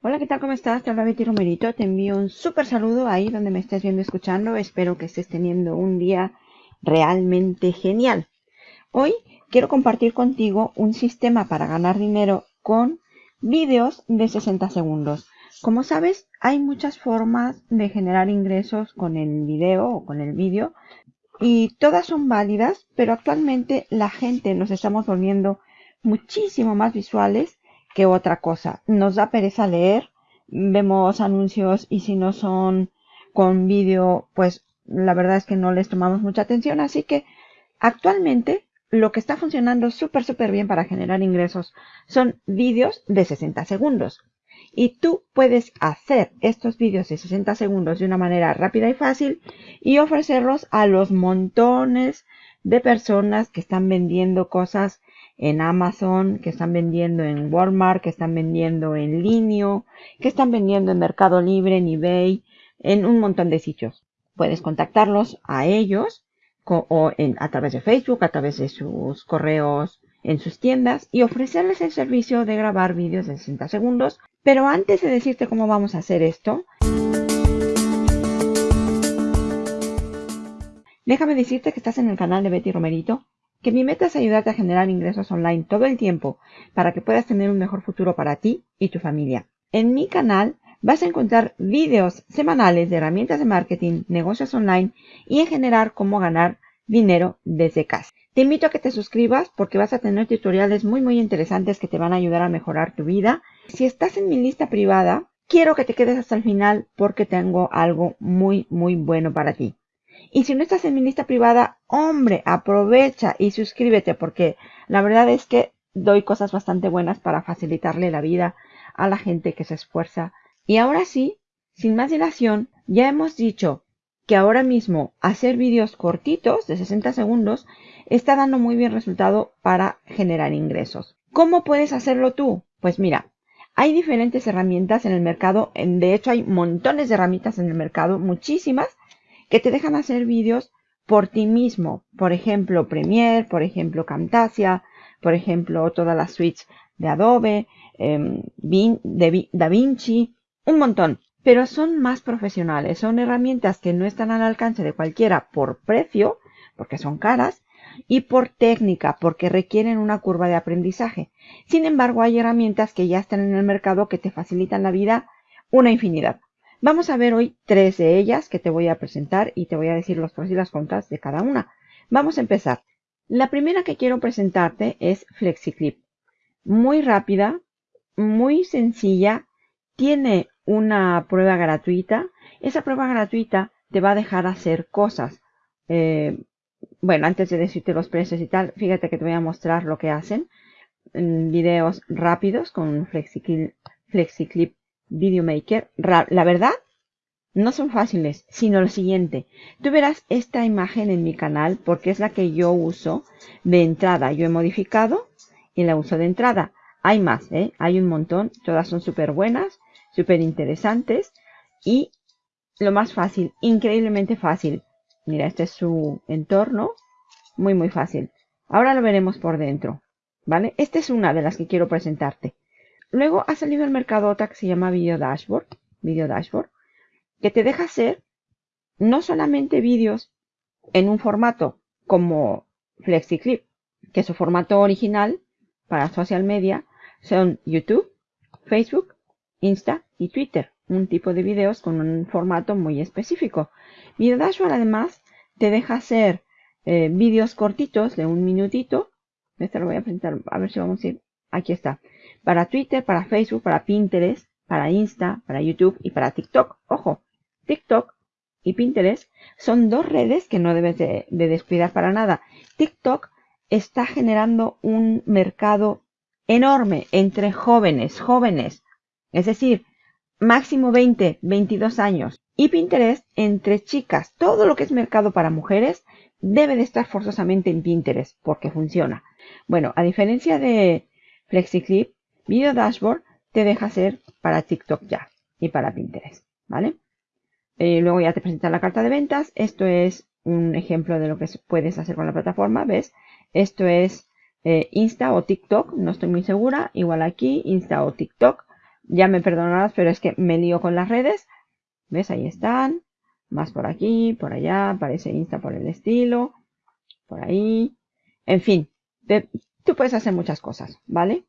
Hola, ¿qué tal? ¿Cómo estás? Te habla Betty Romerito. Te envío un súper saludo ahí donde me estés viendo escuchando. Espero que estés teniendo un día realmente genial. Hoy quiero compartir contigo un sistema para ganar dinero con vídeos de 60 segundos. Como sabes, hay muchas formas de generar ingresos con el video o con el vídeo y todas son válidas, pero actualmente la gente nos estamos volviendo muchísimo más visuales que otra cosa. Nos da pereza leer, vemos anuncios y si no son con vídeo, pues la verdad es que no les tomamos mucha atención. Así que actualmente lo que está funcionando súper, súper bien para generar ingresos son vídeos de 60 segundos. Y tú puedes hacer estos vídeos de 60 segundos de una manera rápida y fácil y ofrecerlos a los montones de personas que están vendiendo cosas en Amazon, que están vendiendo en Walmart, que están vendiendo en Linio, que están vendiendo en Mercado Libre, en eBay, en un montón de sitios. Puedes contactarlos a ellos o a través de Facebook, a través de sus correos en sus tiendas y ofrecerles el servicio de grabar vídeos de 60 segundos. Pero antes de decirte cómo vamos a hacer esto, déjame decirte que estás en el canal de Betty Romerito, que mi meta es ayudarte a generar ingresos online todo el tiempo para que puedas tener un mejor futuro para ti y tu familia. En mi canal vas a encontrar vídeos semanales de herramientas de marketing, negocios online y en general cómo ganar dinero desde casa. Te invito a que te suscribas porque vas a tener tutoriales muy muy interesantes que te van a ayudar a mejorar tu vida. Si estás en mi lista privada, quiero que te quedes hasta el final porque tengo algo muy muy bueno para ti. Y si no estás en mi lista privada, hombre, aprovecha y suscríbete porque la verdad es que doy cosas bastante buenas para facilitarle la vida a la gente que se esfuerza. Y ahora sí, sin más dilación, ya hemos dicho que ahora mismo hacer vídeos cortitos de 60 segundos está dando muy bien resultado para generar ingresos. ¿Cómo puedes hacerlo tú? Pues mira, hay diferentes herramientas en el mercado. De hecho, hay montones de herramientas en el mercado, muchísimas, que te dejan hacer vídeos por ti mismo. Por ejemplo, Premiere, por ejemplo, Camtasia, por ejemplo, todas las suites de Adobe, eh, de DaVinci, un montón pero son más profesionales. Son herramientas que no están al alcance de cualquiera por precio, porque son caras, y por técnica, porque requieren una curva de aprendizaje. Sin embargo, hay herramientas que ya están en el mercado que te facilitan la vida una infinidad. Vamos a ver hoy tres de ellas que te voy a presentar y te voy a decir los pros y las contras de cada una. Vamos a empezar. La primera que quiero presentarte es FlexiClip. Muy rápida, muy sencilla, tiene una prueba gratuita. Esa prueba gratuita te va a dejar hacer cosas. Eh, bueno, antes de decirte los precios y tal, fíjate que te voy a mostrar lo que hacen. videos rápidos con FlexiClip Video Maker. La verdad, no son fáciles, sino lo siguiente. Tú verás esta imagen en mi canal porque es la que yo uso de entrada. Yo he modificado y la uso de entrada. Hay más, ¿eh? Hay un montón. Todas son súper buenas súper interesantes y lo más fácil, increíblemente fácil. Mira, este es su entorno, muy muy fácil. Ahora lo veremos por dentro, ¿vale? Esta es una de las que quiero presentarte. Luego ha salido al mercado otra que se llama Video Dashboard, Video Dashboard, que te deja hacer no solamente vídeos en un formato como FlexiClip, que su formato original para social media son YouTube, Facebook Insta y Twitter, un tipo de videos con un formato muy específico. Video Dashboard además te deja hacer eh, vídeos cortitos de un minutito. Este lo voy a presentar, a ver si vamos a ir. Aquí está. Para Twitter, para Facebook, para Pinterest, para Insta, para YouTube y para TikTok. Ojo, TikTok y Pinterest son dos redes que no debes de descuidar para nada. TikTok está generando un mercado enorme entre jóvenes, jóvenes es decir, máximo 20, 22 años. Y Pinterest entre chicas. Todo lo que es mercado para mujeres debe de estar forzosamente en Pinterest porque funciona. Bueno, a diferencia de FlexiClip, Video Dashboard te deja hacer para TikTok ya y para Pinterest, ¿vale? Eh, luego ya te presenta la carta de ventas. Esto es un ejemplo de lo que puedes hacer con la plataforma, ¿ves? Esto es eh, Insta o TikTok, no estoy muy segura. Igual aquí, Insta o TikTok Ya me perdonarás, pero es que me lío con las redes. ¿Ves? Ahí están. Más por aquí, por allá. Aparece Insta por el estilo. Por ahí. En fin. tú puedes hacer muchas cosas, ¿vale?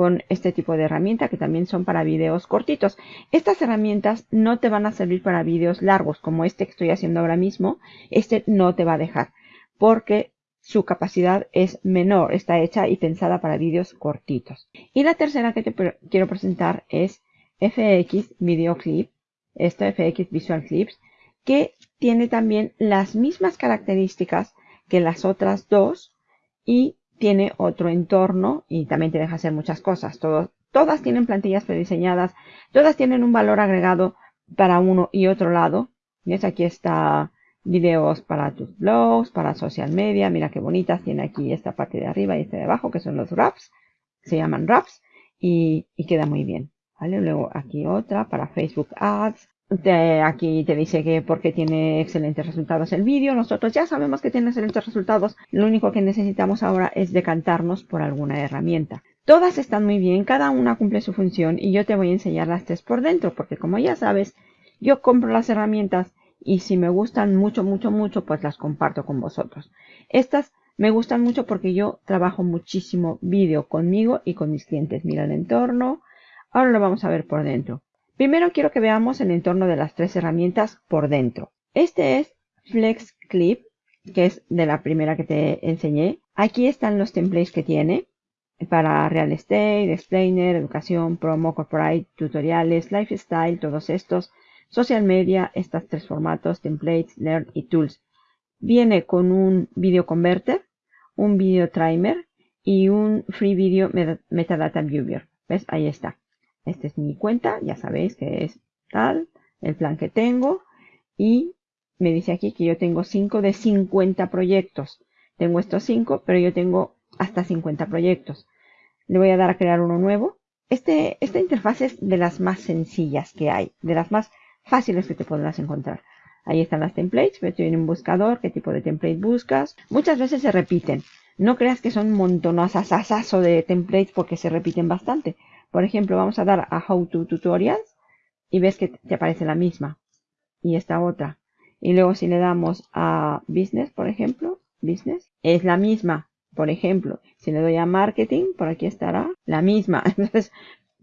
Con este tipo de herramienta que también son para videos cortitos. Estas herramientas no te van a servir para videos largos como este que estoy haciendo ahora mismo. Este no te va a dejar porque su capacidad es menor, está hecha y pensada para vídeos cortitos. Y la tercera que te quiero presentar es FX Video Clip, esto FX Visual Clips, que tiene también las mismas características que las otras dos y tiene otro entorno y también te deja hacer muchas cosas. todas tienen plantillas prediseñadas, todas tienen un valor agregado para uno y otro lado. ¿Ves? Aquí está videos para tus blogs, para social media. Mira qué bonitas. Tiene aquí esta parte de arriba y esta de abajo, que son los wraps. Se llaman wraps y, queda muy bien. ¿vale? Luego aquí otra para Facebook Ads. Aquí te dice que porque tiene excelentes resultados el vídeo. Nosotros ya sabemos que tiene excelentes resultados. Lo único que necesitamos ahora es decantarnos por alguna herramienta. Todas están muy bien, cada una cumple su función y yo te voy a enseñar las tres por dentro porque como ya sabes, yo compro las herramientas y si me gustan mucho, mucho, mucho, pues las comparto con vosotros. Estas me gustan mucho porque yo trabajo muchísimo vídeo conmigo y con mis clientes. Mira el entorno. Ahora lo vamos a ver por dentro. Primero quiero que veamos el entorno de las tres herramientas por dentro. Este es Flex Clip, que es de la primera que te enseñé. Aquí están los templates que tiene para real estate, explainer, educación, promo, corporate, tutoriales, lifestyle, todos estos social media, estos tres formatos, templates, learn y tools. Viene con un video converter, un video timer y un free video metadata viewer. ¿Ves? Ahí está. Esta es mi cuenta, ya sabéis que es tal, el plan que tengo. Y me dice aquí que yo tengo 5 de 50 proyectos. Tengo estos 5, pero yo tengo hasta 50 proyectos. Le voy a dar a crear uno nuevo. Este, esta interfaz es de las más sencillas que hay, de las más fáciles que te podrás encontrar. Ahí están las templates, ves en un buscador, qué tipo de template buscas. Muchas veces se repiten. No creas que son montonasasasaso de templates porque se repiten bastante. Por ejemplo, vamos a dar a How to Tutorials y ves que te aparece la misma. Y esta otra. Y luego si le damos a Business, por ejemplo, Business, es la misma. Por ejemplo, si le doy a Marketing, por aquí estará la misma. Entonces,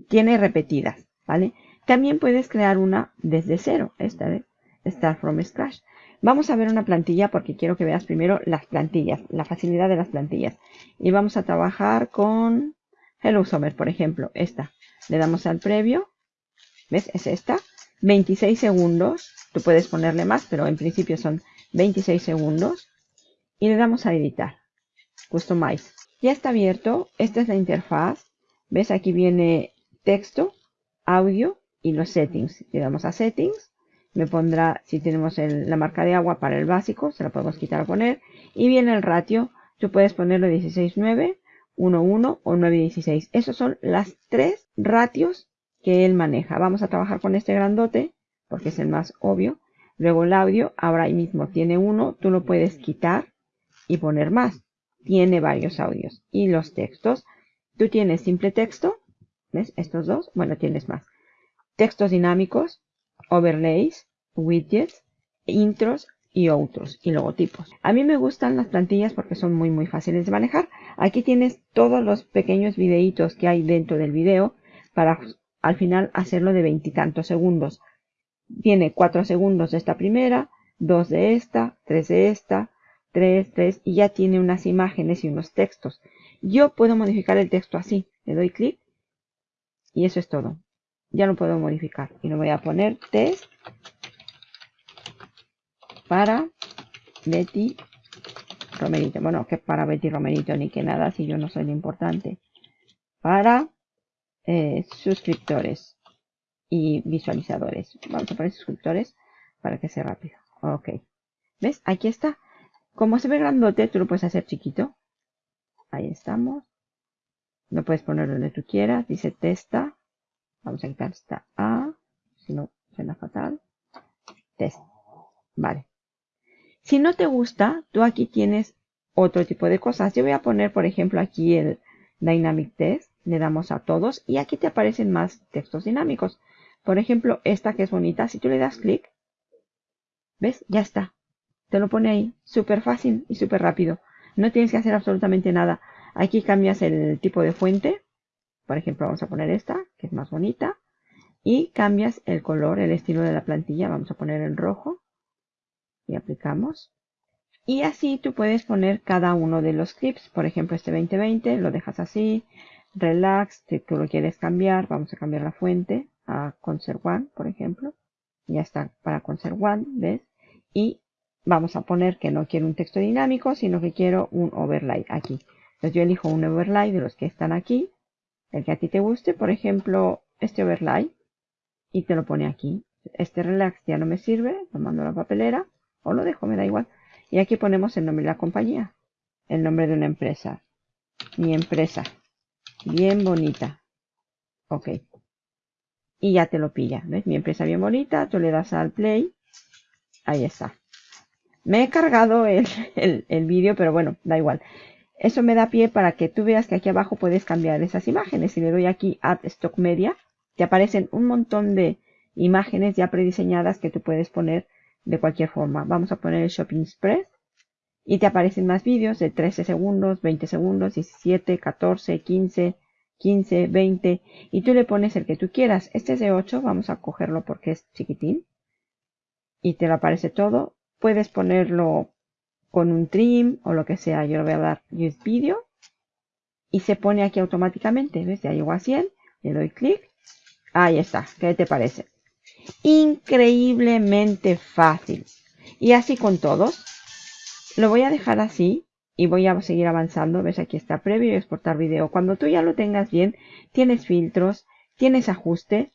tiene repetidas, ¿vale? También puedes crear una desde cero, esta vez, Start from Scratch. Vamos a ver una plantilla porque quiero que veas primero las plantillas, la facilidad de las plantillas. Y vamos a trabajar con Hello Summer, por ejemplo, esta. Le damos al previo, ¿ves? Es esta. 26 segundos, tú puedes ponerle más, pero en principio son 26 segundos. Y le damos a editar, Customize. Ya está abierto, esta es la interfaz. ¿Ves? Aquí viene texto, audio y los settings. Le damos a settings. Me pondrá, si tenemos la marca de agua para el básico, se la podemos quitar o poner. Y viene el ratio. Tú puedes ponerlo 16.9, 1.1 o 9.16. Esos son las tres ratios que él maneja. Vamos a trabajar con este grandote, porque es el más obvio. Luego el audio, ahora ahí mismo tiene uno, tú lo puedes quitar y poner más. Tiene varios audios. Y los textos, tú tienes simple texto, ¿ves? Estos dos, bueno, tienes más textos dinámicos, overlays, widgets, intros y otros y logotipos. A mí me gustan las plantillas porque son muy muy fáciles de manejar. Aquí tienes todos los pequeños videitos que hay dentro del video para al final hacerlo de veintitantos segundos. Tiene cuatro segundos de esta primera, dos de esta, tres de esta, tres, tres y ya tiene unas imágenes y unos textos. Yo puedo modificar el texto así. Le doy clic y eso es todo ya lo puedo modificar y lo voy a poner test para Betty Romerito. Bueno, que para Betty Romerito ni que nada, si yo no soy lo importante. Para eh, suscriptores y visualizadores. Vamos a poner suscriptores para que sea rápido. Ok. ¿Ves? Aquí está. Como se ve grandote, tú lo puedes hacer chiquito. Ahí estamos. Lo puedes poner donde tú quieras. Dice testa. Vamos a quitar esta A, si no suena fatal. Test. Vale. Si no te gusta, tú aquí tienes otro tipo de cosas. Yo voy a poner, por ejemplo, aquí el Dynamic Test. le damos a todos y aquí te aparecen más textos dinámicos. Por ejemplo, esta que es bonita, si tú le das clic, ¿ves? Ya está. Te lo pone ahí, súper fácil y súper rápido. No tienes que hacer absolutamente nada. Aquí cambias el tipo de fuente. Por ejemplo, vamos a poner esta, que es más bonita. Y cambias el color, el estilo de la plantilla. Vamos a poner en rojo. Y aplicamos. Y así tú puedes poner cada uno de los clips. Por ejemplo, este 2020 lo dejas así. Relax, si tú lo quieres cambiar, vamos a cambiar la fuente a Concert One, por ejemplo. Ya está para Concert One, ¿ves? Y vamos a poner que no quiero un texto dinámico, sino que quiero un overlay aquí. Entonces yo elijo un overlay de los que están aquí, el que a ti te guste, por ejemplo, este overlay, y te lo pone aquí. Este relax ya no me sirve, lo mando a la papelera, o lo dejo, me da igual. Y aquí ponemos el nombre de la compañía, el nombre de una empresa, mi empresa, bien bonita. Ok. Y ya te lo pilla, ¿ves? Mi empresa bien bonita, tú le das al play, ahí está. Me he cargado el, el, vídeo, pero bueno, da igual. Eso me da pie para que tú veas que aquí abajo puedes cambiar esas imágenes. Si le doy aquí Add Stock Media, te aparecen un montón de imágenes ya prediseñadas que tú puedes poner de cualquier forma. Vamos a poner el Shopping Express y te aparecen más vídeos de 13 segundos, 20 segundos, 17, 14, 15, 15, 20 y tú le pones el que tú quieras. Este es de 8, vamos a cogerlo porque es chiquitín y te lo aparece todo. Puedes ponerlo con un trim o lo que sea. Yo le voy a dar Use Video y se pone aquí automáticamente. ¿Ves? Ya llego a 100. Le doy clic. Ahí está. ¿Qué te parece? Increíblemente fácil. Y así con todos. Lo voy a dejar así y voy a seguir avanzando. ¿Ves? Aquí está previo y exportar video. Cuando tú ya lo tengas bien, tienes filtros, tienes ajustes.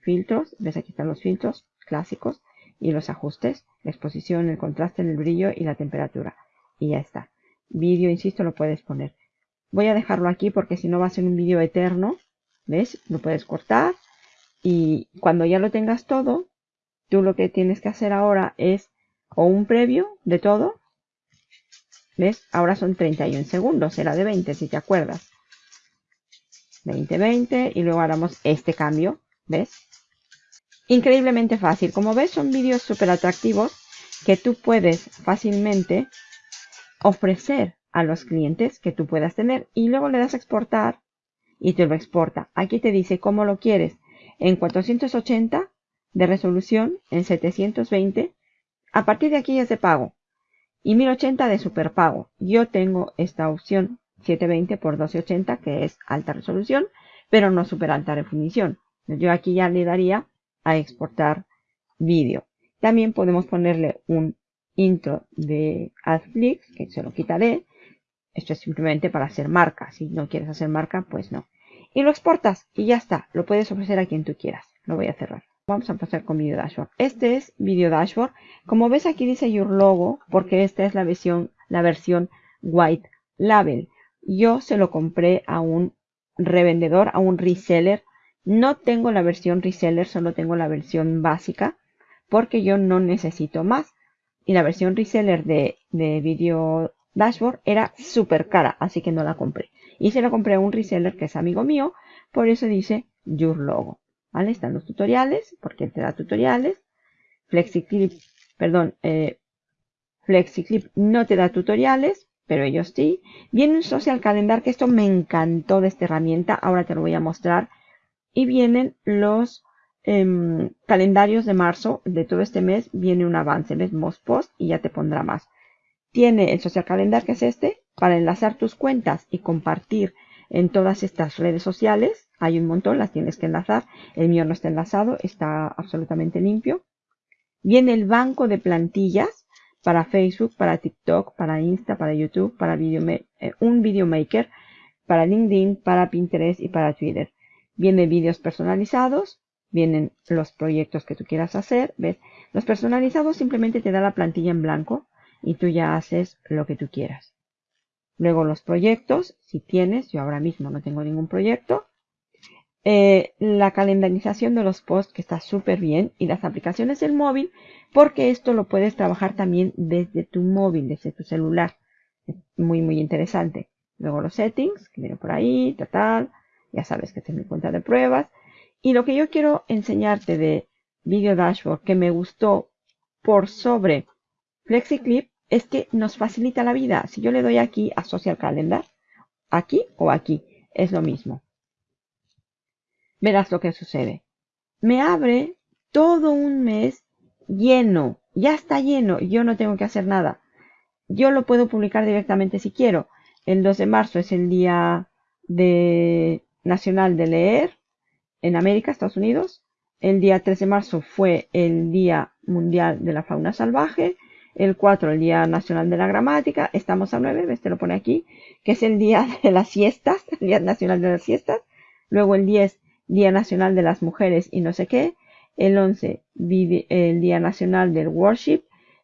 Filtros. ¿Ves? Aquí están los filtros clásicos y los ajustes, la exposición, el contraste, el brillo y la temperatura. Y ya está. Vídeo, insisto, lo puedes poner. Voy a dejarlo aquí porque si no va a ser un vídeo eterno. ¿Ves? Lo puedes cortar. Y cuando ya lo tengas todo, tú lo que tienes que hacer ahora es o un previo de todo. ¿Ves? Ahora son 31 segundos. Era de 20 si te acuerdas. 20, 20 y luego haremos este cambio. ¿Ves? Increíblemente fácil. Como ves, son vídeos súper atractivos que tú puedes fácilmente ofrecer a los clientes que tú puedas tener y luego le das a exportar y te lo exporta. Aquí te dice cómo lo quieres. En 480 de resolución, en 720. A partir de aquí es de pago. Y 1080 de superpago. Yo tengo esta opción 720 por 1280 que es alta resolución, pero no super alta definición. Yo aquí ya le daría a exportar vídeo. También podemos ponerle un intro de AdFlix, que se lo quitaré. Esto es simplemente para hacer marca. Si no quieres hacer marca, pues no. Y lo exportas y ya está. Lo puedes ofrecer a quien tú quieras. Lo voy a cerrar. Vamos a empezar con Video Dashboard. Este es Video Dashboard. Como ves aquí dice Your Logo, porque esta es la versión, la versión White Label. Yo se lo compré a un revendedor, a un reseller no tengo la versión reseller, solo tengo la versión básica porque yo no necesito más. Y la versión reseller de, de Video Dashboard era súper cara, así que no la compré. Y se la compré a un reseller que es amigo mío, por eso dice Your Logo. ¿Vale? Están los tutoriales, porque él te da tutoriales. FlexiClip, perdón, eh, FlexiClip no te da tutoriales, pero ellos sí. Viene un Social Calendar, que esto me encantó de esta herramienta. Ahora te lo voy a mostrar y vienen los em, calendarios de marzo de todo este mes. Viene un avance, ves Most Post y ya te pondrá más. Tiene el Social Calendar, que es este, para enlazar tus cuentas y compartir en todas estas redes sociales. Hay un montón, las tienes que enlazar. El mío no está enlazado, está absolutamente limpio. Viene el banco de plantillas para Facebook, para TikTok, para Insta, para YouTube, para video, eh, un Video Maker, para LinkedIn, para Pinterest y para Twitter. Vienen vídeos personalizados, vienen los proyectos que tú quieras hacer, ¿ves? Los personalizados simplemente te da la plantilla en blanco y tú ya haces lo que tú quieras. Luego los proyectos, si tienes, yo ahora mismo no tengo ningún proyecto. Eh, la calendarización de los posts que está súper bien y las aplicaciones del móvil porque esto lo puedes trabajar también desde tu móvil, desde tu celular. Es muy, muy interesante. Luego los settings, que vienen por ahí, tal, tal Ya sabes que es mi cuenta de pruebas. Y lo que yo quiero enseñarte de Video Dashboard que me gustó por sobre FlexiClip es que nos facilita la vida. Si yo le doy aquí a Social Calendar, aquí o aquí, es lo mismo. Verás lo que sucede. Me abre todo un mes lleno. Ya está lleno. Yo no tengo que hacer nada. Yo lo puedo publicar directamente si quiero. El 2 de marzo es el día de nacional de leer en América, Estados Unidos. El día 3 de marzo fue el Día Mundial de la Fauna Salvaje. El 4, el Día Nacional de la Gramática. Estamos a 9, ves, te lo pone aquí, que es el Día de las Siestas, el Día Nacional de las Siestas. Luego el 10, Día Nacional de las Mujeres y no sé qué. El 11, el Día Nacional del Worship.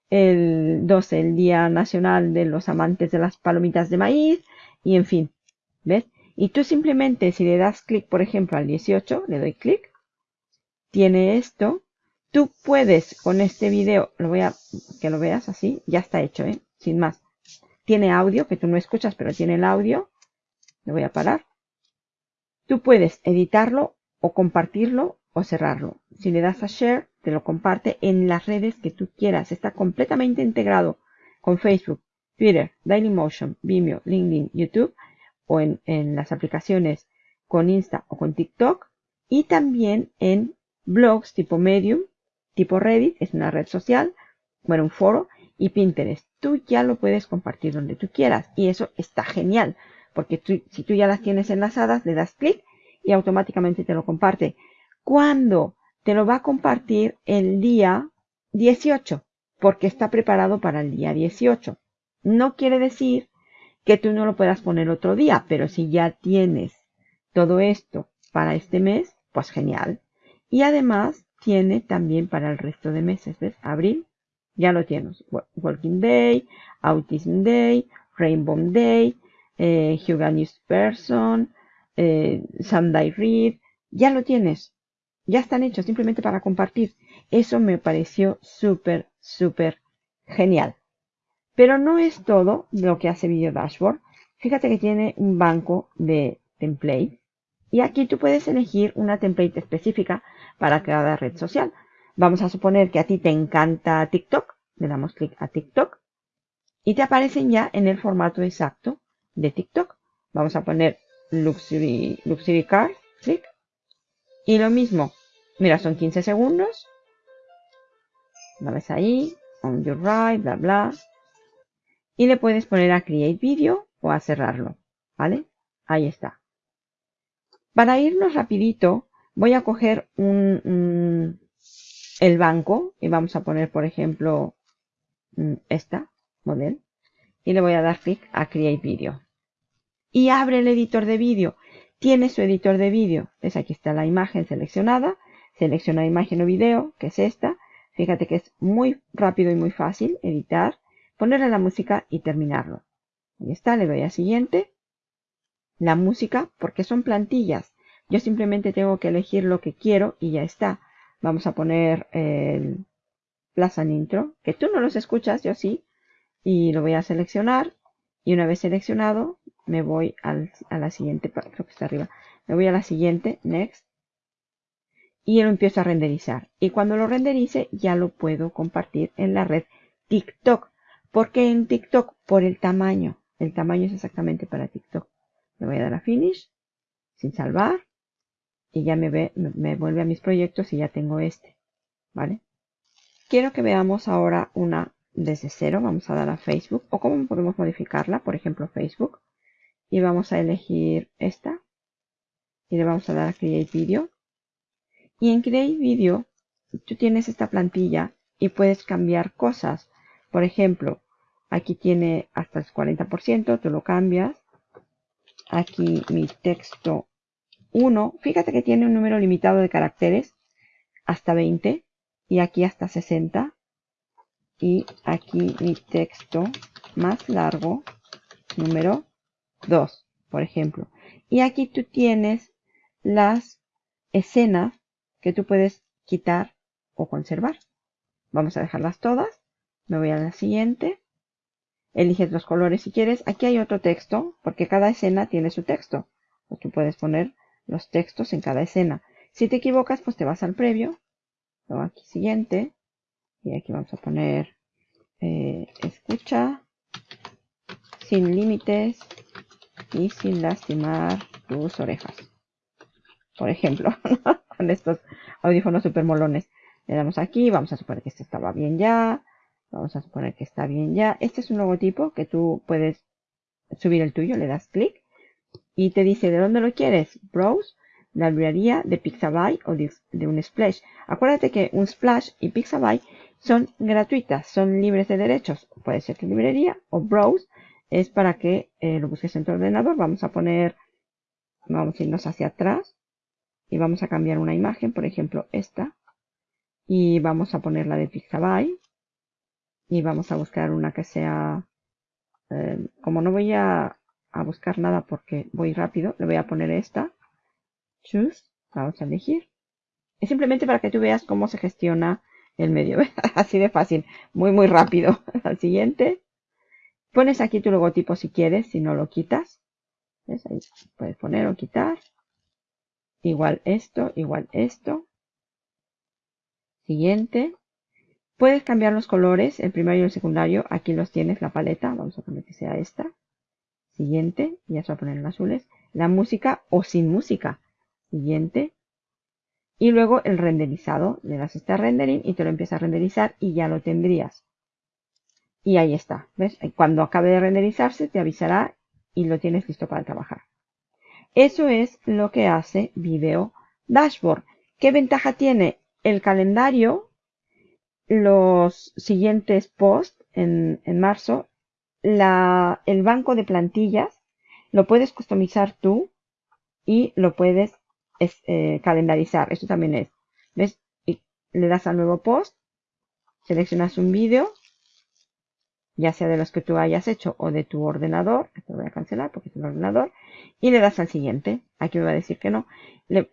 El 12, el Día Nacional de los Amantes de las Palomitas de Maíz. Y en fin, ¿ves? Y tú simplemente si le das clic, por ejemplo, al 18, le doy clic, tiene esto. Tú puedes con este video, lo voy a que lo veas así, ya está hecho, ¿eh? sin más. Tiene audio que tú no escuchas, pero tiene el audio. Le voy a parar. Tú puedes editarlo o compartirlo o cerrarlo. Si le das a share, te lo comparte en las redes que tú quieras. Está completamente integrado con Facebook, Twitter, Dailymotion, Vimeo, LinkedIn, YouTube o en, las aplicaciones con Insta o con TikTok y también en blogs tipo Medium, tipo Reddit, es una red social, bueno, un foro y Pinterest. Tú ya lo puedes compartir donde tú quieras y eso está genial porque si tú ya las tienes enlazadas, le das clic y automáticamente te lo comparte. ¿Cuándo? Te lo va a compartir el día 18 porque está preparado para el día 18. No quiere decir que tú no lo puedas poner otro día, pero si ya tienes todo esto para este mes, pues genial. Y además tiene también para el resto de meses, ¿ves? Abril, ya lo tienes. Working Day, Autism Day, Rainbow Day, eh, News Person, eh, Sunday Read, ya lo tienes. Ya están hechos simplemente para compartir. Eso me pareció súper, súper genial. Pero no es todo lo que hace Video Dashboard. Fíjate que tiene un banco de templates. Y aquí tú puedes elegir una template específica para cada red social. Vamos a suponer que a ti te encanta TikTok. Le damos clic a TikTok. Y te aparecen ya en el formato exacto de TikTok. Vamos a poner Luxury, Luxury Card. Clic. Y lo mismo. Mira, son 15 segundos. La ves ahí. On your right, bla, bla y le puedes poner a Create Video o a cerrarlo, ¿vale? Ahí está. Para irnos rapidito, voy a coger un, el banco y vamos a poner, por ejemplo, mm, esta model y le voy a dar clic a Create Video. Y abre el editor de vídeo. Tiene su editor de vídeo. Es aquí está la imagen seleccionada. Selecciona imagen o video, que es esta. Fíjate que es muy rápido y muy fácil editar ponerle la música y terminarlo. Ahí está, le doy a siguiente. La música, porque son plantillas. Yo simplemente tengo que elegir lo que quiero y ya está. Vamos a poner el Plaza Intro, que tú no los escuchas, yo sí. Y lo voy a seleccionar. Y una vez seleccionado, me voy a la siguiente, creo que está arriba. Me voy a la siguiente, Next. Y lo empiezo a renderizar. Y cuando lo renderice, ya lo puedo compartir en la red TikTok. ¿Por qué en TikTok? Por el tamaño. El tamaño es exactamente para TikTok. Le voy a dar a Finish, sin salvar, y ya me, ve, me, vuelve a mis proyectos y ya tengo este. ¿Vale? Quiero que veamos ahora una desde cero. Vamos a dar a Facebook. O cómo podemos modificarla. Por ejemplo, Facebook. Y vamos a elegir esta. Y le vamos a dar a Create Video. Y en Create Video, tú tienes esta plantilla y puedes cambiar cosas. Por ejemplo, aquí tiene hasta el 40%, tú lo cambias. Aquí mi texto 1, fíjate que tiene un número limitado de caracteres, hasta 20, y aquí hasta 60. Y aquí mi texto más largo, número 2, por ejemplo. Y aquí tú tienes las escenas que tú puedes quitar o conservar. Vamos a dejarlas todas me voy a la siguiente. Eliges los colores si quieres. Aquí hay otro texto, porque cada escena tiene su texto. Tú puedes poner los textos en cada escena. Si te equivocas, pues te vas al previo, luego aquí siguiente, y aquí vamos a poner eh, escucha sin límites y sin lastimar tus orejas. Por ejemplo, con estos audífonos super molones. Le damos aquí, vamos a suponer que este estaba bien ya. Vamos a suponer que está bien ya. Este es un logotipo que tú puedes subir el tuyo, le das clic y te dice de dónde lo quieres. Browse, la librería de Pixabay o de, un Splash. Acuérdate que un Splash y Pixabay son gratuitas, son libres de derechos. Puede ser que librería o Browse es para que eh, lo busques en tu ordenador. Vamos a poner, vamos a irnos hacia atrás y vamos a cambiar una imagen, por ejemplo esta. Y vamos a ponerla de Pixabay y vamos a buscar una que sea, eh, como no voy a, buscar nada porque voy rápido, le voy a poner esta, choose, vamos a elegir. Es simplemente para que tú veas cómo se gestiona el medio, así de fácil, muy muy rápido. Al siguiente, pones aquí tu logotipo si quieres, si no lo quitas. Ahí puedes poner o quitar. Igual esto, igual esto. Siguiente. Puedes cambiar los colores, el primario y el secundario. Aquí los tienes, la paleta. Vamos a poner que sea esta. Siguiente. Ya se va a poner en azules. La música o sin música. Siguiente. Y luego el renderizado. Le das este rendering y te lo empieza a renderizar y ya lo tendrías. Y ahí está. ¿Ves? Cuando acabe de renderizarse te avisará y lo tienes listo para trabajar. Eso es lo que hace Video Dashboard. ¿Qué ventaja tiene? El calendario los siguientes posts en, marzo, el banco de plantillas lo puedes customizar tú y lo puedes eh, calendarizar. Esto también es. ¿Ves? Y le das al nuevo post, seleccionas un vídeo, ya sea de los que tú hayas hecho o de tu ordenador, esto voy a cancelar porque es un ordenador, y le das al siguiente. Aquí me va a decir que no.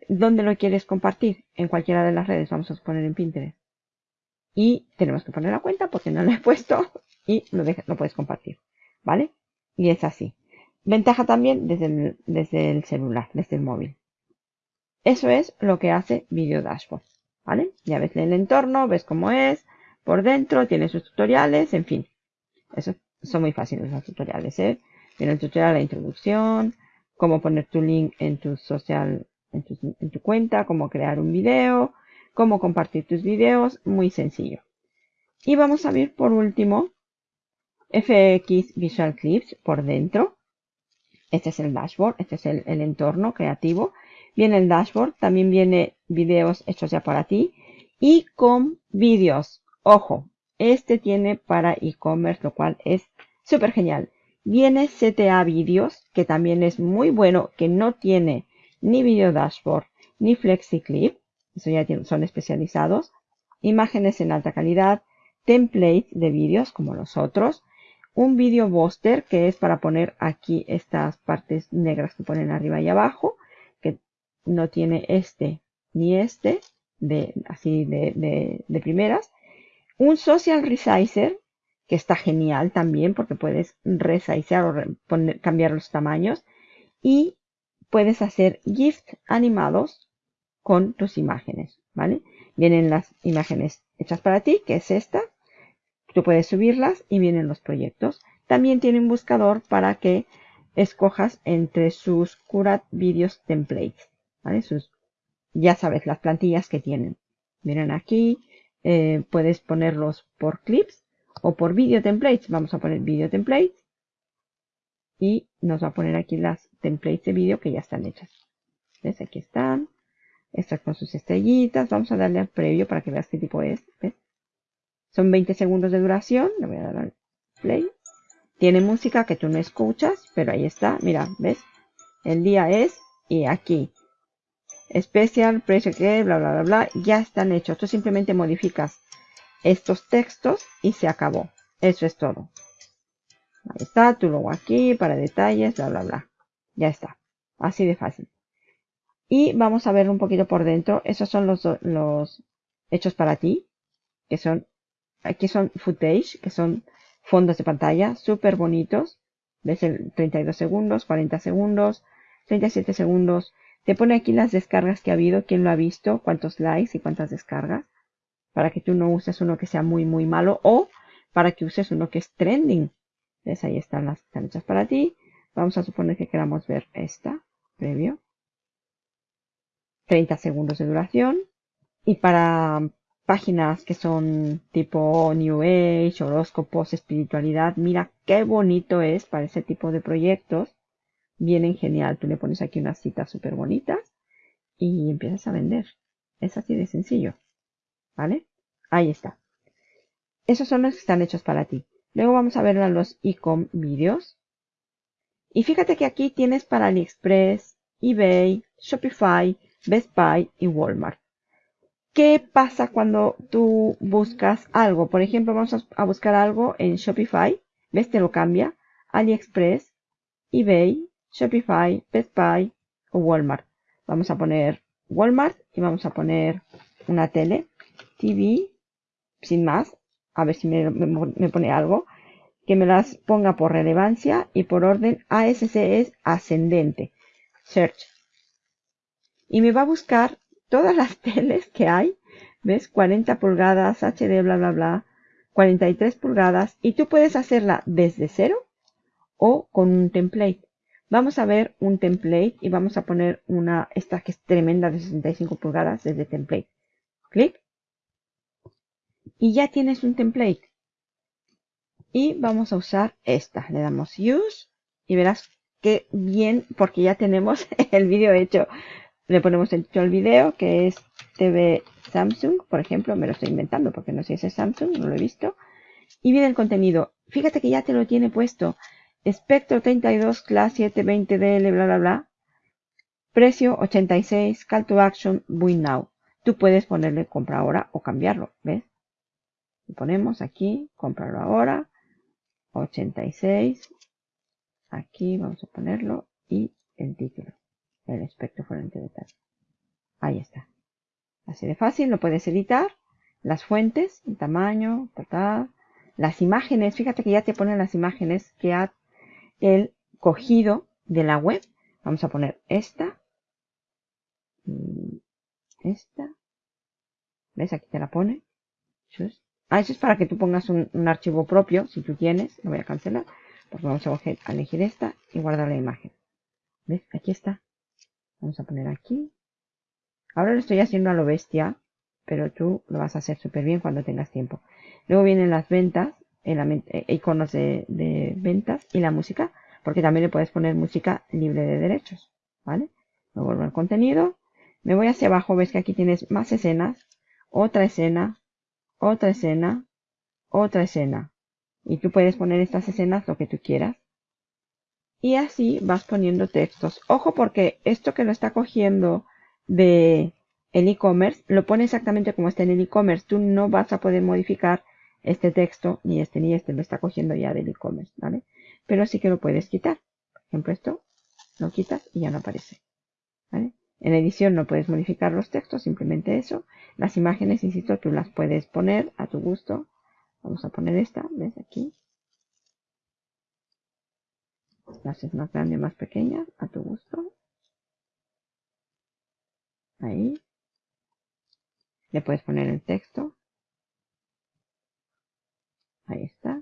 ¿Dónde lo quieres compartir? En cualquiera de las redes, vamos a poner en Pinterest y tenemos que poner la cuenta porque no lo he puesto y lo, lo puedes compartir, ¿vale? Y es así. Ventaja también desde el, celular, desde el móvil. Eso es lo que hace Video Dashboard, ¿vale? Ya ves el entorno, ves cómo es, por dentro, tiene sus tutoriales, en fin. Eso son muy fáciles los tutoriales, ¿eh? Tiene el tutorial de introducción, cómo poner tu link en tu social, en tu, en tu cuenta, cómo crear un video, cómo compartir tus videos, muy sencillo. Y vamos a ver por último FX Visual Clips por dentro. Este es el dashboard, este es el, entorno creativo. Viene el dashboard, también viene videos hechos ya para ti y con vídeos. Ojo, este tiene para e-commerce, lo cual es súper genial. Viene CTA Videos, que también es muy bueno, que no tiene ni video dashboard ni FlexiClip eso ya son especializados, imágenes en alta calidad, templates de vídeos como los otros, un video booster que es para poner aquí estas partes negras que ponen arriba y abajo, que no tiene este ni este, de, así de, de, primeras. Un social resizer, que está genial también porque puedes resizear o cambiar los tamaños. Y puedes hacer GIFs animados con tus imágenes, ¿vale? Vienen las imágenes hechas para ti, que es esta. Tú puedes subirlas y vienen los proyectos. También tiene un buscador para que escojas entre sus Curat Videos Templates. Sus, ya sabes, las plantillas que tienen. Miren aquí, eh, puedes ponerlos por clips o por video templates. Vamos a poner video templates y nos va a poner aquí las templates de vídeo que ya están hechas. ¿Ves? Aquí están. Estas con sus estrellitas. Vamos a darle al previo para que veas qué tipo es. Son 20 segundos de duración. Le voy a dar al play. Tiene música que tú no escuchas, pero ahí está. Mira, ¿ves? El día es y aquí. Especial, precio que, bla, bla, bla, bla. Ya están hechos. Tú simplemente modificas estos textos y se acabó. Eso es todo. Ahí está, tu logo aquí para detalles, bla, bla, bla. Ya está. Así de fácil. Y vamos a ver un poquito por dentro. Esos son los, los hechos para ti. Que son, aquí son footage, que son fondos de pantalla súper bonitos. Ves el 32 segundos, 40 segundos, 37 segundos, Te pone aquí las descargas que ha habido, quién lo ha visto, cuántos likes y cuántas descargas. Para que tú no uses uno que sea muy, muy malo o para que uses uno que es trending. ¿Ves? Ahí están las que hechas para ti. Vamos a suponer que queramos ver esta, previo. 30 segundos de duración. Y para páginas que son tipo New Age, horóscopos, espiritualidad, mira qué bonito es para ese tipo de proyectos. Vienen genial. Tú le pones aquí unas citas súper bonitas y empiezas a vender. Es así de sencillo. ¿Vale? Ahí está. Esos son los que están hechos para ti. Luego vamos a ver los e-com videos. Y fíjate que aquí tienes para AliExpress, eBay, Shopify, Best Buy y Walmart. ¿Qué pasa cuando tú buscas algo? Por ejemplo, vamos a buscar algo en Shopify. ¿Ves? Te lo cambia. AliExpress, eBay, Shopify, Best Buy o Walmart. Vamos a poner Walmart y vamos a poner una tele, TV, sin más. A ver si me, me pone algo. Que me las ponga por relevancia y por orden ASC es ascendente. Search y me va a buscar todas las teles que hay. ¿Ves? 40 pulgadas, HD, bla, bla, bla. 43 pulgadas. Y tú puedes hacerla desde cero o con un template. Vamos a ver un template y vamos a poner una, esta que es tremenda de 65 pulgadas desde template. Clic. Y ya tienes un template. Y vamos a usar esta. Le damos Use y verás que bien, porque ya tenemos el vídeo hecho le ponemos el título al video, que es TV Samsung, por ejemplo, me lo estoy inventando porque no sé si es Samsung, no lo he visto. Y viene el contenido. Fíjate que ya te lo tiene puesto. Espectro 32, Class 720DL, bla, bla, bla. Precio 86, Call to Action, Win Now. Tú puedes ponerle compra ahora o cambiarlo, ¿ves? Lo ponemos aquí, comprarlo ahora. 86. Aquí vamos a ponerlo y el título el espectro fuente de tal. Ahí está. Así de fácil, lo puedes editar. Las fuentes, el tamaño, las imágenes. Fíjate que ya te ponen las imágenes que ha el cogido de la web. Vamos a poner esta. Esta. ¿Ves? Aquí te la pone. Ah, eso es para que tú pongas un, un archivo propio, si tú tienes. Lo voy a cancelar. Porque vamos a elegir esta y guardar la imagen. ¿Ves? Aquí está. Vamos a poner aquí. Ahora lo estoy haciendo a lo bestia, pero tú lo vas a hacer súper bien cuando tengas tiempo. Luego vienen las ventas, el, eh, iconos de, de, ventas y la música, porque también le puedes poner música libre de derechos, ¿vale? Me vuelvo al contenido, me voy hacia abajo, ves que aquí tienes más escenas, otra escena, otra escena, otra escena. Y tú puedes poner estas escenas lo que tú quieras. Y así vas poniendo textos. Ojo porque esto que lo está cogiendo de el e-commerce, lo pone exactamente como está en el e-commerce. Tú no vas a poder modificar este texto, ni este ni este, lo está cogiendo ya del e-commerce, ¿vale? Pero sí que lo puedes quitar. Por ejemplo, esto lo quitas y ya no aparece. ¿vale? En edición no puedes modificar los textos, simplemente eso. Las imágenes, insisto, tú las puedes poner a tu gusto. Vamos a poner esta, ¿ves? Aquí. Las haces más grande, más pequeña, a tu gusto. Ahí. Le puedes poner el texto. Ahí está.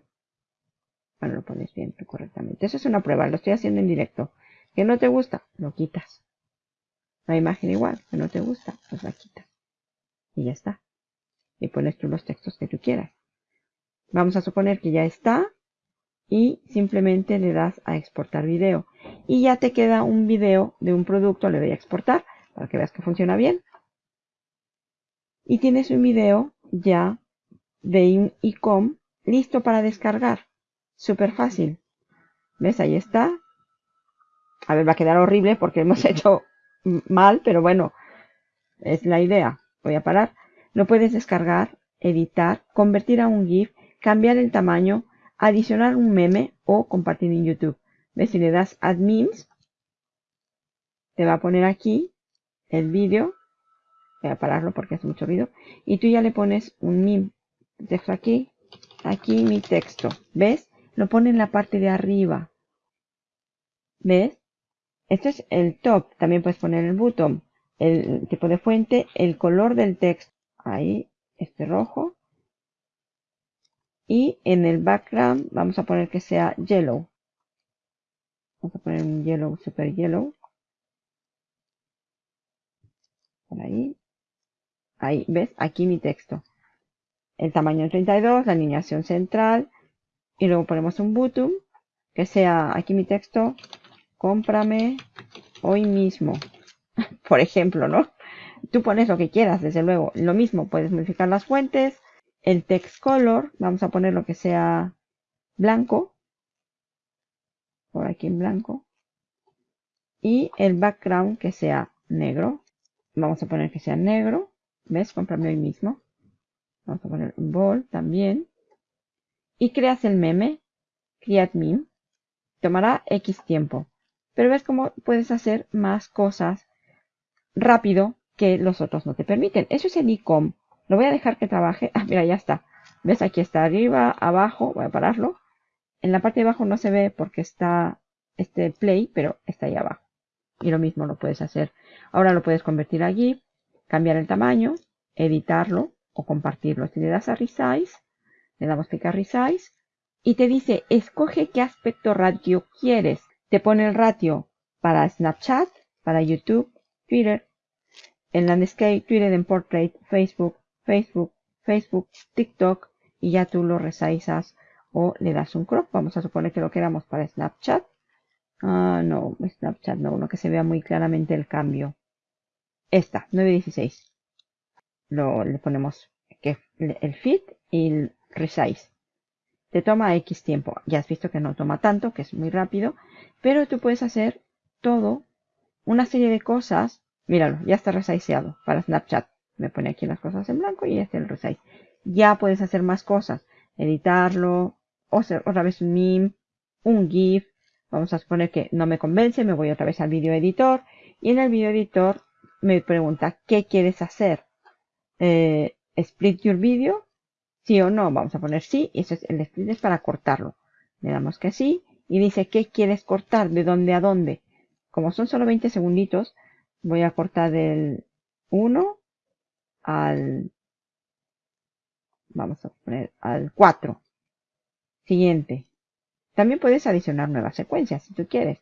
Bueno, lo pones bien correctamente. Eso es una prueba, lo estoy haciendo en directo. Que no te gusta, lo quitas. La imagen igual, que no te gusta, pues la quitas. Y ya está. Y pones tú los textos que tú quieras. Vamos a suponer que ya está y simplemente le das a exportar video. Y ya te queda un video de un producto le doy a exportar para que veas que funciona bien. Y tienes un video ya de un ecom listo para descargar. Súper fácil. Ves ahí está. A ver va a quedar horrible porque hemos hecho mal pero bueno es la idea. Voy a parar. Lo puedes descargar editar convertir a un gif cambiar el tamaño adicionar un meme o compartir en YouTube. ¿Ves? Si le das Add te va a poner aquí el vídeo. Voy a pararlo porque hace mucho ruido. Y tú ya le pones un meme. Texto aquí. Aquí mi texto. ¿Ves? Lo pone en la parte de arriba. ¿Ves? Este es el top. También puedes poner el bottom, el tipo de fuente, el color del texto. Ahí, este rojo. Y en el background vamos a poner que sea yellow. Vamos a poner un yellow, super yellow. Por ahí. Ahí, ¿ves? Aquí mi texto. El tamaño 32, la alineación central. Y luego ponemos un bottom. Que sea aquí mi texto. Cómprame hoy mismo. Por ejemplo, ¿no? Tú pones lo que quieras, desde luego. Lo mismo, puedes modificar las fuentes. El text color, vamos a poner lo que sea blanco. Por aquí en blanco. Y el background que sea negro. Vamos a poner que sea negro. ¿Ves? Cómprame hoy mismo. Vamos a poner un también. Y creas el meme. Create meme. Tomará X tiempo. Pero ves cómo puedes hacer más cosas rápido que los otros no te permiten. Eso es el icom. Lo voy a dejar que trabaje. Ah, mira, ya está. ¿Ves? Aquí está arriba, abajo. Voy a pararlo. En la parte de abajo no se ve porque está este play, pero está ahí abajo. Y lo mismo lo puedes hacer. Ahora lo puedes convertir a GIF, cambiar el tamaño, editarlo o compartirlo. Si le das a Resize, le damos clic a Resize y te dice, escoge qué aspecto ratio quieres. Te pone el ratio para Snapchat, para YouTube, Twitter, en Landscape, Twitter en Portrait, Facebook, Facebook, Facebook, TikTok y ya tú lo resizas o le das un crop. Vamos a suponer que lo queramos para Snapchat. Ah, no, Snapchat no, uno que se vea muy claramente el cambio. Esta, 916. Lo, le ponemos que el fit y el resize. Te toma X tiempo. Ya has visto que no toma tanto, que es muy rápido. Pero tú puedes hacer todo, una serie de cosas. Míralo, ya está resizeado para Snapchat. Me pone aquí las cosas en blanco y este el resize. Ya puedes hacer más cosas. Editarlo, o hacer otra vez un meme, un GIF. Vamos a suponer que no me convence, me voy otra vez al video editor. Y en el video editor me pregunta, ¿qué quieres hacer? Eh, ¿Split your video? ¿Sí o no? Vamos a poner sí. Y eso es, el split es para cortarlo. Le damos que sí. Y dice, ¿qué quieres cortar? ¿De dónde a dónde? Como son solo 20 segunditos, voy a cortar del 1 al, vamos a poner al 4. Siguiente. También puedes adicionar nuevas secuencias si tú quieres.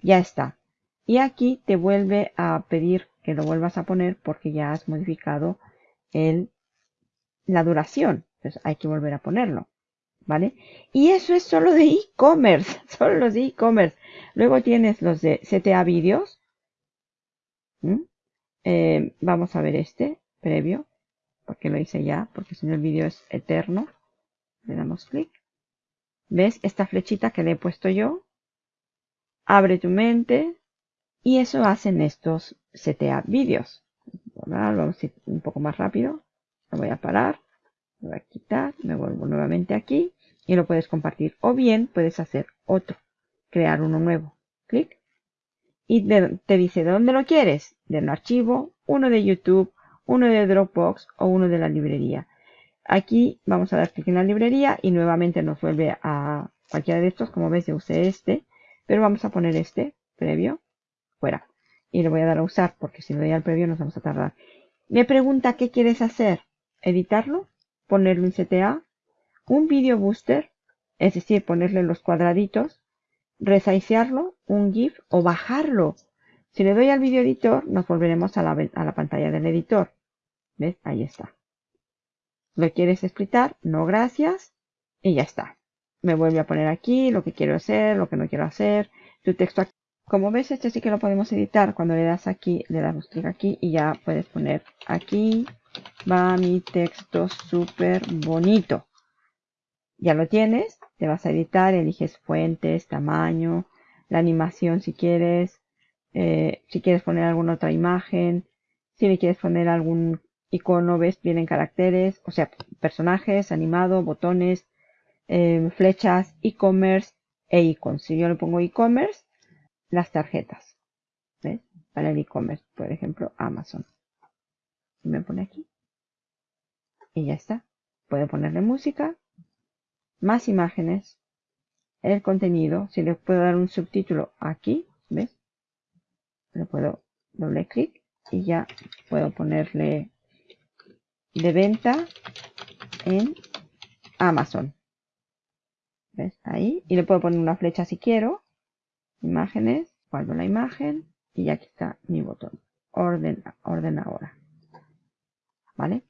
Ya está. Y aquí te vuelve a pedir que lo vuelvas a poner porque ya has modificado el, la duración. Entonces hay que volver a ponerlo. ¿Vale? Y eso es solo de e-commerce. Solo los de e-commerce. Luego tienes los de CTA vídeos. Eh, vamos a ver este previo. Porque lo hice ya. Porque si no el vídeo es eterno. Le damos clic. ¿Ves esta flechita que le he puesto yo? Abre tu mente. Y eso hacen estos CTA vídeos. Vamos a ir un poco más rápido. Lo voy a parar. Lo voy a quitar. Me vuelvo nuevamente aquí. Y lo puedes compartir. O bien puedes hacer otro. Crear uno nuevo. Clic. Y te dice de dónde lo quieres. De un archivo, uno de YouTube, uno de Dropbox o uno de la librería. Aquí vamos a dar clic en la librería y nuevamente nos vuelve a cualquiera de estos. Como ves, yo usé este. Pero vamos a poner este previo fuera. Y le voy a dar a usar porque si le doy al previo nos vamos a tardar. Me pregunta qué quieres hacer. Editarlo, ponerlo en CTA, un video booster, es decir, ponerle los cuadraditos, resizearlo, un GIF o bajarlo. Si le doy al video editor, nos volveremos a la, a la pantalla del editor. ¿Ves? Ahí está. ¿Lo quieres explicar? No, gracias. Y ya está. Me vuelve a poner aquí lo que quiero hacer, lo que no quiero hacer. Tu texto aquí. Como ves, este sí que lo podemos editar. Cuando le das aquí, le damos clic aquí y ya puedes poner aquí va mi texto súper bonito. Ya lo tienes. Te vas a editar, eliges fuentes, tamaño, la animación si quieres. Eh, si quieres poner alguna otra imagen. Si le quieres poner algún icono, ves, vienen caracteres, o sea, personajes, animado, botones, eh, flechas, e-commerce e icons. Si yo le pongo e-commerce, las tarjetas. ¿Ves? Para el e-commerce, por ejemplo, Amazon. Y me pone aquí. Y ya está. Puedo ponerle música, más imágenes, el contenido. Si le puedo dar un subtítulo aquí, ¿ves? le puedo doble clic y ya puedo ponerle de venta en Amazon. ¿Ves? Ahí. Y le puedo poner una flecha si quiero. Imágenes. Guardo la imagen. Y aquí está mi botón. Orden, orden ahora. ¿Vale?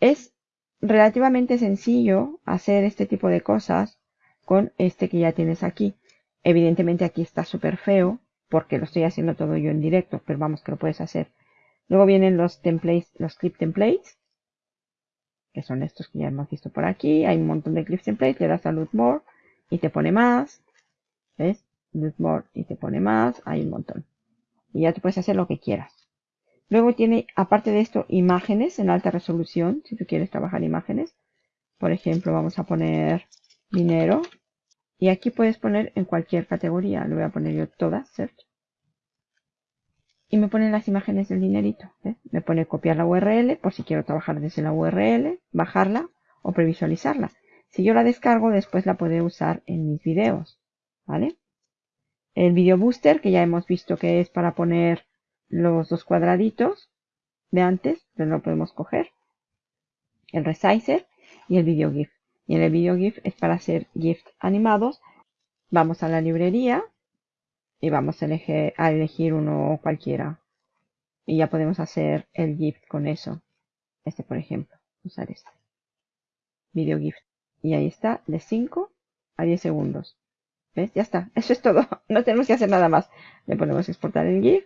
Es relativamente sencillo hacer este tipo de cosas con este que ya tienes aquí. Evidentemente aquí está súper feo porque lo estoy haciendo todo yo en directo, pero vamos que lo puedes hacer. Luego vienen los templates, los clip templates, que son estos que ya hemos visto por aquí. Hay un montón de clip templates, le das a Loot More y te pone más. ¿Ves? Loot More y te pone más. Hay un montón. Y ya te puedes hacer lo que quieras. Luego tiene, aparte de esto, imágenes en alta resolución, si tú quieres trabajar imágenes. Por ejemplo, vamos a poner dinero. Y aquí puedes poner en cualquier categoría. Le voy a poner yo todas, search. Y me pone las imágenes del dinerito. Me pone copiar la URL por si quiero trabajar desde la URL, bajarla o previsualizarla. Si yo la descargo, después la puedo usar en mis videos. ¿Vale? El video booster, que ya hemos visto que es para poner los dos cuadraditos de antes, pero lo podemos coger. El resizer y el video GIF. Y en el video GIF es para hacer GIF animados. Vamos a la librería y vamos a elegir, uno cualquiera. Y ya podemos hacer el GIF con eso. Este, por ejemplo. Usar este. Video GIF. Y ahí está, de 5 a 10 segundos. ¿Ves? Ya está. Eso es todo. No tenemos que hacer nada más. Le ponemos exportar el GIF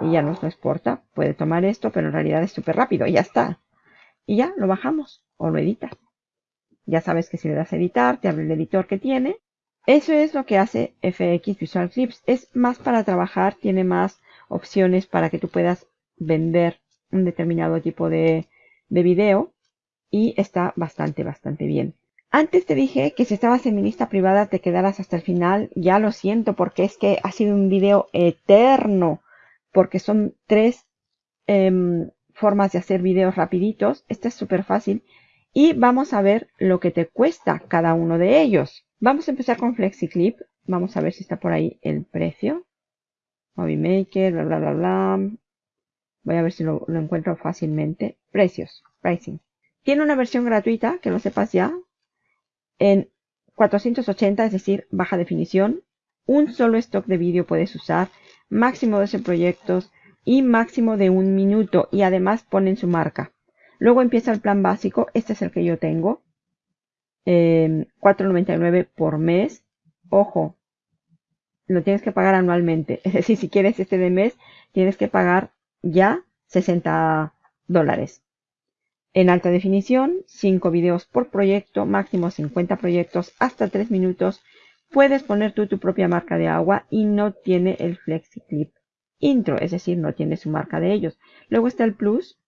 y ya nos lo exporta. Puede tomar esto, pero en realidad es súper rápido. Y ya está. Y ya lo bajamos o lo editas. Ya sabes que si le das a editar, te abre el editor que tiene. Eso es lo que hace FX Visual Clips. Es más para trabajar, tiene más opciones para que tú puedas vender un determinado tipo de, de video. Y está bastante, bastante bien. Antes te dije que si estabas en mi lista privada te quedaras hasta el final. Ya lo siento porque es que ha sido un video eterno. Porque son tres em, formas de hacer videos rapiditos. Este es súper fácil y vamos a ver lo que te cuesta cada uno de ellos. Vamos a empezar con FlexiClip. Vamos a ver si está por ahí el precio. Movie Maker, bla, bla, bla, bla. Voy a ver si lo, encuentro fácilmente. Precios, pricing. Tiene una versión gratuita, que lo sepas ya, en 480, es decir, baja definición. Un solo stock de vídeo puedes usar, máximo 12 proyectos y máximo de un minuto. Y además ponen su marca. Luego empieza el plan básico. Este es el que yo tengo. Eh, 4.99 por mes. Ojo, lo tienes que pagar anualmente. Es decir, si quieres este de mes, tienes que pagar ya 60 dólares. En alta definición, 5 videos por proyecto, máximo 50 proyectos, hasta 3 minutos. Puedes poner tú tu propia marca de agua y no tiene el FlexiClip intro, es decir, no tiene su marca de ellos. Luego está el Plus,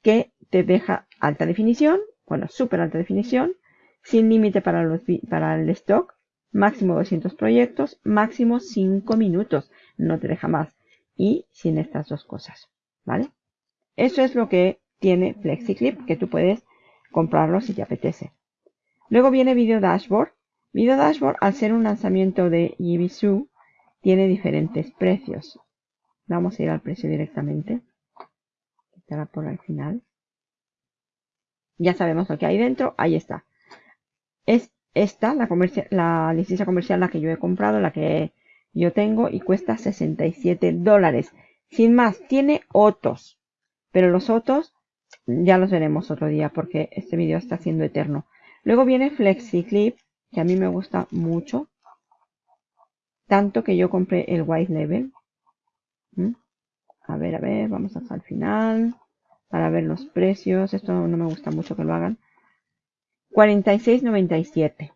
que te deja alta definición, bueno, súper alta definición, sin límite para, el stock, máximo 200 proyectos, máximo 5 minutos, no te deja más. Y sin estas dos cosas, ¿vale? Eso es lo que tiene FlexiClip, que tú puedes comprarlo si te apetece. Luego viene Video Dashboard. Video Dashboard, al ser un lanzamiento de Yibisu, tiene diferentes precios. Vamos a ir al precio directamente. Estará por al final. Ya sabemos lo que hay dentro. Ahí está. Es esta, la, licencia comercial, la que yo he comprado, la que yo tengo y cuesta 67 dólares. Sin más, tiene otros. Pero los otros ya los veremos otro día porque este video está siendo eterno. Luego viene FlexiClip, que a mí me gusta mucho. Tanto que yo compré el White Level. ¿Mm? A ver, a ver, vamos hasta el final para ver los precios. Esto no me gusta mucho que lo hagan. 46.97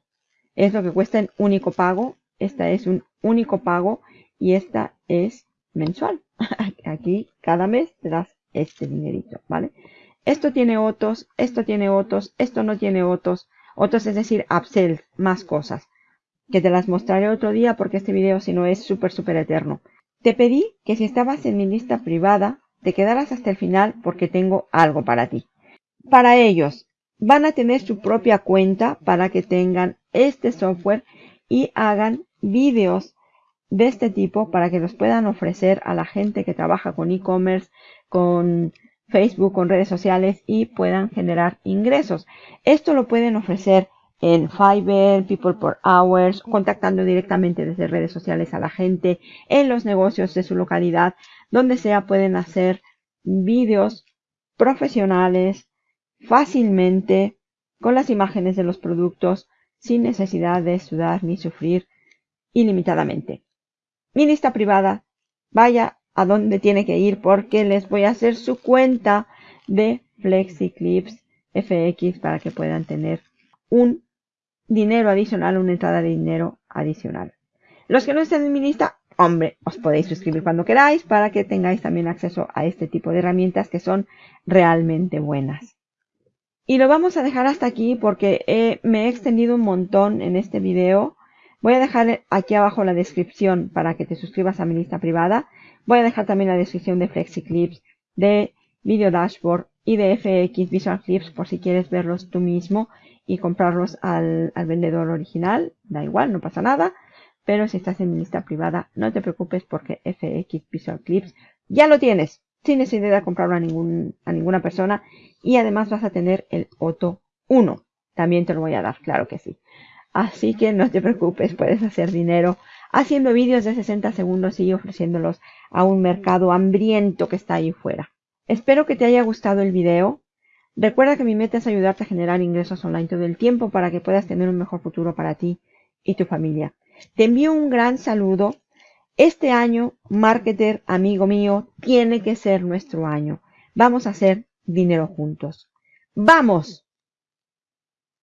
es lo que cuesta en único pago. Esta es un único pago y esta es mensual. Aquí cada mes te das este dinerito, ¿vale? Esto tiene otros, esto tiene otros, esto no tiene otros. Otros es decir, upsells, más cosas. Que te las mostraré otro día porque este video si no es súper, súper eterno. Te pedí que si estabas en mi lista privada, te quedarás hasta el final porque tengo algo para ti. Para ellos, van a tener su propia cuenta para que tengan este software y hagan vídeos de este tipo para que los puedan ofrecer a la gente que trabaja con e-commerce, con Facebook, con redes sociales y puedan generar ingresos. Esto lo pueden ofrecer en Fiverr, People per Hours, contactando directamente desde redes sociales a la gente, en los negocios de su localidad, donde sea pueden hacer vídeos profesionales fácilmente con las imágenes de los productos sin necesidad de sudar ni sufrir ilimitadamente. Mi lista privada, vaya a donde tiene que ir porque les voy a hacer su cuenta de FlexiClips FX para que puedan tener un dinero adicional, una entrada de dinero adicional. Los que no estén en mi lista, hombre, os podéis suscribir cuando queráis para que tengáis también acceso a este tipo de herramientas que son realmente buenas. Y lo vamos a dejar hasta aquí porque me he extendido un montón en este video. Voy a dejar aquí abajo la descripción para que te suscribas a mi lista privada. Voy a dejar también la descripción de FlexiClips, de Video Dashboard y de FX Visual Clips por si quieres verlos tú mismo y comprarlos al, al vendedor original. Da igual, no pasa nada. Pero si estás en mi lista privada, no te preocupes porque FX Visual Clips ya lo tienes sin necesidad de comprarlo a, ningún, a ninguna persona. Y además vas a tener el Otto 1. También te lo voy a dar, claro que sí. Así que no te preocupes, puedes hacer dinero haciendo vídeos de 60 segundos y ofreciéndolos a un mercado hambriento que está ahí fuera. Espero que te haya gustado el video. Recuerda que mi meta es ayudarte a generar ingresos online todo el tiempo para que puedas tener un mejor futuro para ti y tu familia. Te envío un gran saludo este año, marketer, amigo mío, tiene que ser nuestro año. Vamos a hacer dinero juntos. ¡Vamos!